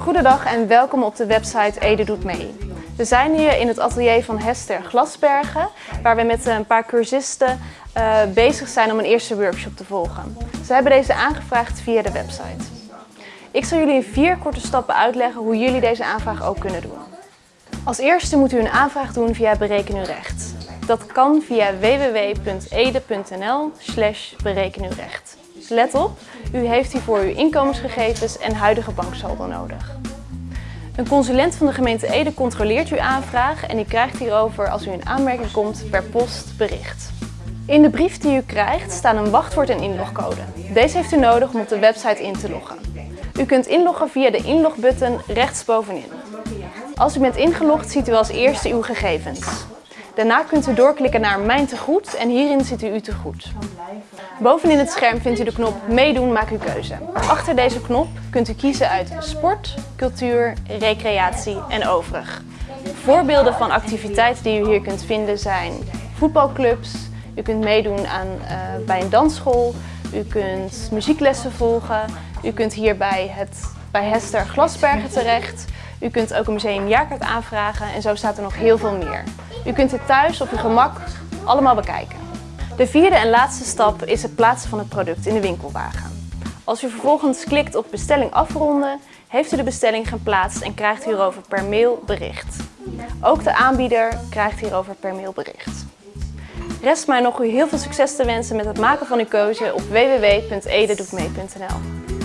Goedendag en welkom op de website Ede Doet Mee. We zijn hier in het atelier van Hester Glasbergen, waar we met een paar cursisten uh, bezig zijn om een eerste workshop te volgen. Ze hebben deze aangevraagd via de website. Ik zal jullie in vier korte stappen uitleggen hoe jullie deze aanvraag ook kunnen doen. Als eerste moet u een aanvraag doen via Bereken uw recht. Dat kan via www.ede.nl uw recht. Let op, u heeft hiervoor uw inkomensgegevens en huidige banksaldo nodig. Een consulent van de gemeente Ede controleert uw aanvraag en u krijgt hierover als u in aanmerking komt per post bericht. In de brief die u krijgt staan een wachtwoord en inlogcode. Deze heeft u nodig om op de website in te loggen. U kunt inloggen via de inlogbutton rechtsbovenin. Als u bent ingelogd ziet u als eerste uw gegevens. Daarna kunt u doorklikken naar Mijn tegoed en hierin ziet u uw tegoed. Bovenin het scherm vindt u de knop Meedoen, maak uw keuze. Achter deze knop kunt u kiezen uit sport, cultuur, recreatie en overig. Voorbeelden van activiteiten die u hier kunt vinden zijn voetbalclubs, u kunt meedoen aan, uh, bij een dansschool, u kunt muzieklessen volgen, u kunt hier bij, het, bij Hester Glasbergen terecht, u kunt ook een museumjaarkaart aanvragen en zo staat er nog heel veel meer. U kunt het thuis op uw gemak allemaal bekijken. De vierde en laatste stap is het plaatsen van het product in de winkelwagen. Als u vervolgens klikt op bestelling afronden, heeft u de bestelling geplaatst en krijgt hierover per mail bericht. Ook de aanbieder krijgt hierover per mail bericht. Rest mij nog u heel veel succes te wensen met het maken van uw keuze op www.ededoetmee.nl